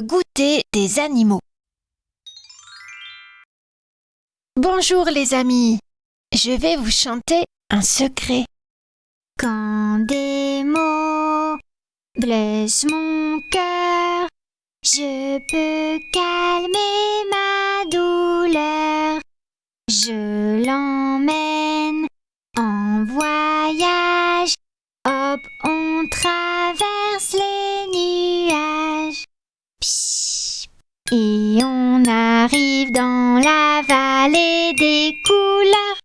goûter des animaux. Bonjour les amis, je vais vous chanter un secret. Quand des mots blessent mon cœur, je peux calmer ma douleur. Je Et on arrive dans la vallée des couleurs.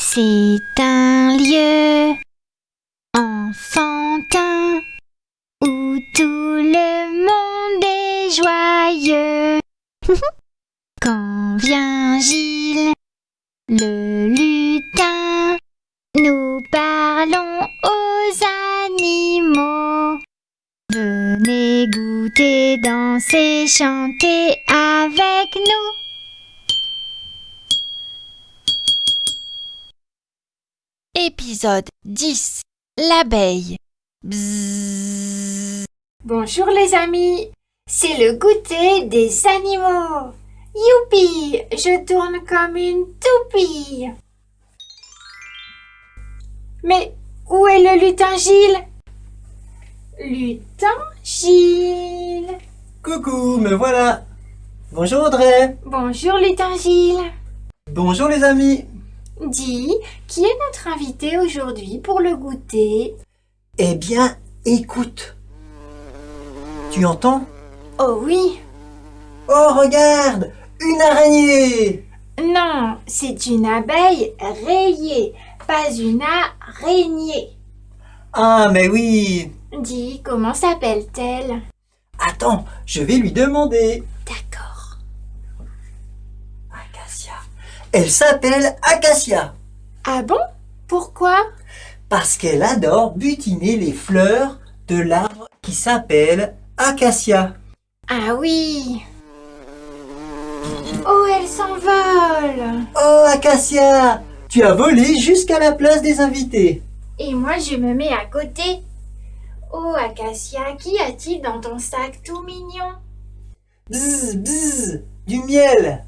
C'est un lieu enfantin où tout le monde est joyeux. Quand vient Gilles, le Venez goûter, danser, chanter avec nous. Épisode 10 L'abeille. Bonjour les amis, c'est le goûter des animaux. Youpi, je tourne comme une toupie. Mais où est le lutin Gilles? Lutin Gilles. Coucou, me voilà. Bonjour Audrey. Bonjour lutin Gilles. Bonjour les amis. Dis, qui est notre invité aujourd'hui pour le goûter? Eh bien, écoute. Tu entends? Oh oui, Oh, regarde Une araignée. Non, c'est une abeille rayée, pas une araignée. Ah, mais oui Dis, comment s'appelle-t-elle? Attends, je vais lui demander D'accord. Acacia. Elle s'appelle Acacia Ah bon? Pourquoi? Parce qu'elle adore butiner les fleurs de l'arbre qui s'appelle Acacia. Ah oui Oh, elle s'envole Oh, Acacia Tu as volé jusqu'à la place des invités. Et moi, je me mets à côté. Oh, Acacia, qu'y a-t-il dans ton sac tout mignon? Bzz, bzz, du miel.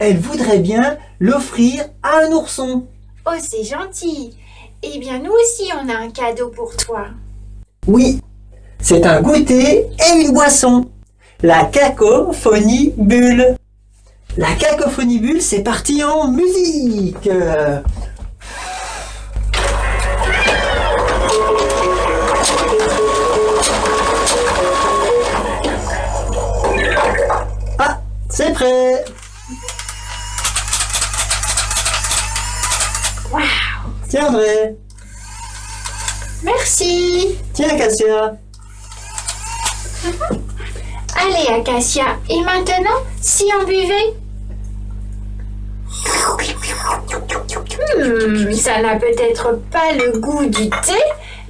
Elle voudrait bien l'offrir à un ourson. Oh, c'est gentil Eh bien, nous aussi, on a un cadeau pour toi. Oui, c'est un goûter et une boisson. La cacophonie bulle. La cacophonie bulle, c'est parti en musique. Prêt. Waouh Tiens André, Merci tiens Cassia. Allez, Acacia, et maintenant, si on buvait? Hmm, ça n'a peut-être pas le goût du thé,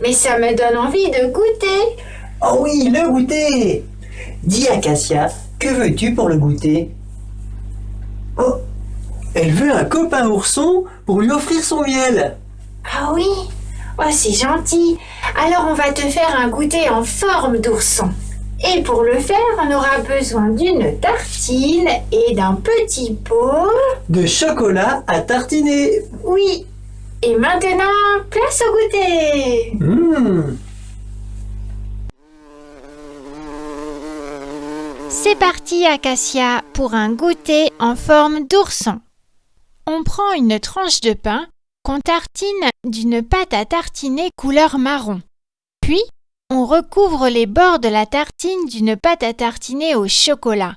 mais ça me donne envie de goûter. Oh oui, le goûter Dis à Cassia, que veux-tu pour le goûter? Oh, elle veut un copain ourson pour lui offrir son miel. Ah oui? Oh, c'est gentil. Alors, on va te faire un goûter en forme d'ourson. Et pour le faire, on aura besoin d'une tartine et d'un petit pot. De chocolat à tartiner. Oui. Et maintenant, place au goûter. Mmh. C'est parti Acacia pour un goûter en forme d'ourson. On prend une tranche de pain qu'on tartine d'une pâte à tartiner couleur marron. Puis, on recouvre les bords de la tartine d'une pâte à tartiner au chocolat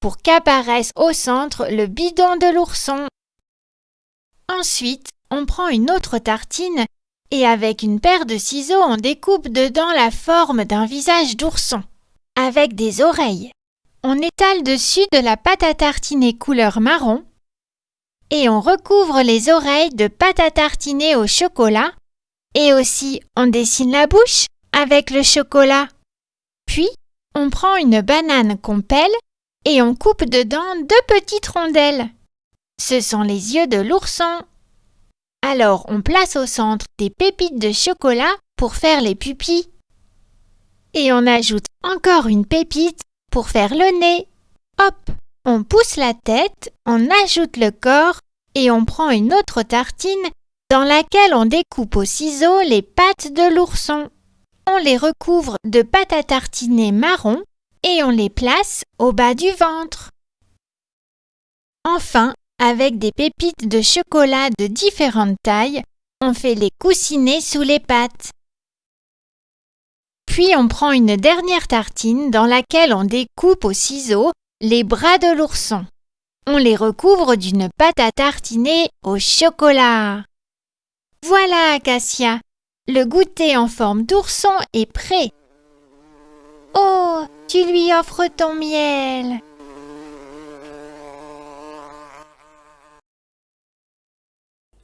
pour qu'apparaisse au centre le bidon de l'ourson. Ensuite, on prend une autre tartine et avec une paire de ciseaux on découpe dedans la forme d'un visage d'ourson avec des oreilles. On étale dessus de la pâte à tartiner couleur marron et on recouvre les oreilles de pâte à tartiner au chocolat et aussi on dessine la bouche avec le chocolat. Puis on prend une banane qu'on pèle et on coupe dedans deux petites rondelles. Ce sont les yeux de l'ourson. Alors on place au centre des pépites de chocolat pour faire les pupilles. Et on ajoute encore une pépite pour faire le nez. Hop, on pousse la tête, on ajoute le corps et on prend une autre tartine dans laquelle on découpe au ciseau les pattes de l'ourson. On les recouvre de pâte à tartiner marron et on les place au bas du ventre. Enfin, avec des pépites de chocolat de différentes tailles, on fait les coussinets sous les pattes. Puis on prend une dernière tartine dans laquelle on découpe au ciseau les bras de l'ourson. On les recouvre d'une pâte à tartiner au chocolat. Voilà, Acacia, le goûter en forme d'ourson est prêt. Oh, tu lui offres ton miel.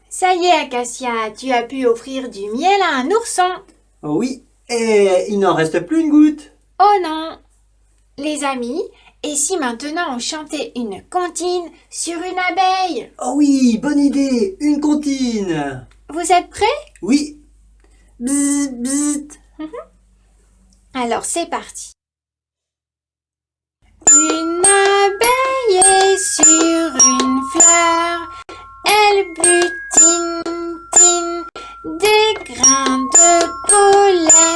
Ça y est, Acacia, tu as pu offrir du miel à un ourson. Oui, et il n'en reste plus une goutte. Oh non Les amis, et si maintenant on chantait une comptine sur une abeille? Oh oui, bonne idée, une comptine. Vous êtes prêts? Oui. Bzz, bzz. Alors c'est parti. Une abeille est sur une fleur, elle butine tine, des grains de pollen.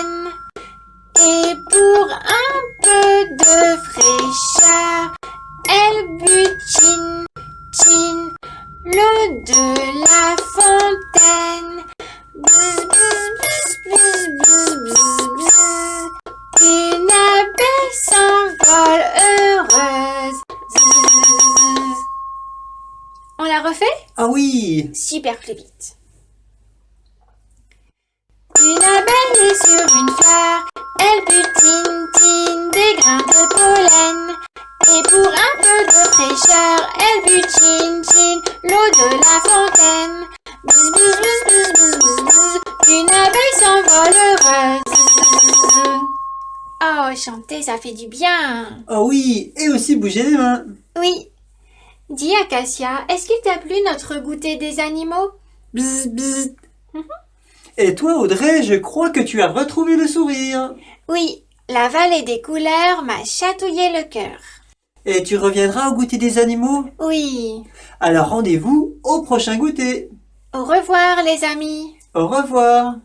Refait Ah oui. Super plus vite. Une abeille est sur une fleur, elle butine, tine des grains de pollen. Et pour un peu de fraîcheur, elle butine, tine l'eau de la fontaine. Bzz, bzz, bzz, bzz, bzz, bzz. Une abeille s'envole heureuse. Oh, chanter, ça fait du bien. Oh oui, et aussi bouger les mains. Oui. Dis Acacia, est-ce qu'il t'a plu notre goûter des animaux? Bzz, bzz. Et toi, Audrey, je crois que tu as retrouvé le sourire. Oui, la vallée des couleurs m'a chatouillé le cœur. Et tu reviendras au goûter des animaux? Oui. Alors rendez-vous au prochain goûter. Au revoir les amis. Au revoir.